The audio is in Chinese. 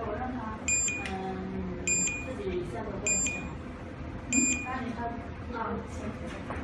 我让他嗯自己下楼过去签那你看那我先走了